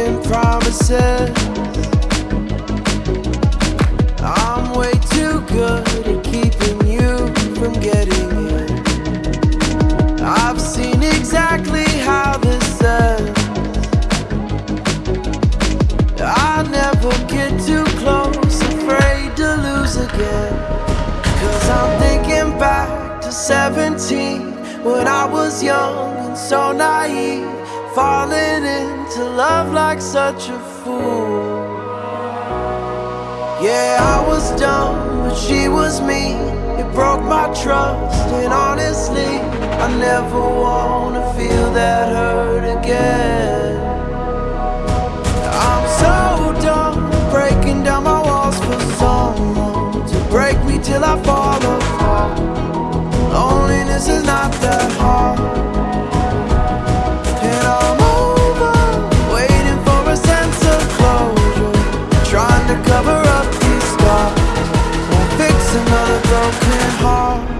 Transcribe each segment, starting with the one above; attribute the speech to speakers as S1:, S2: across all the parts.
S1: making promises. I'm way too good at keeping you from getting in. I've seen exactly how this ends. I never get too close, afraid to lose again. Cause I'm thinking back to 17 when I was young and so naive, falling into love like such a fool. Yeah, I was dumb, but she was me. It broke my trust, and honestly, I never wanna feel that hurt again. I'm so done breaking down my walls for someone to break me till I fall apart. Loneliness is not that hard. Broken heart.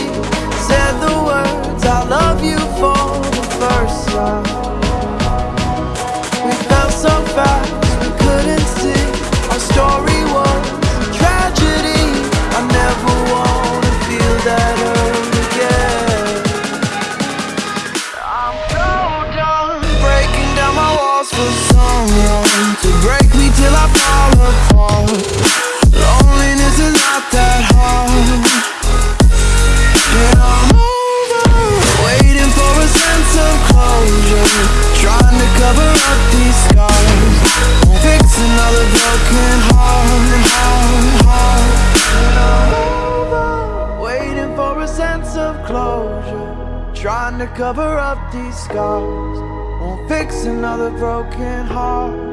S1: for someone to break me till I fall apart. Loneliness is not that hard. And I'm over waiting for a sense of closure, trying to cover up these scars. Fix another broken heart, heart, heart. And I'm over waiting for a sense of closure, trying to cover up these scars. Won't fix another broken heart.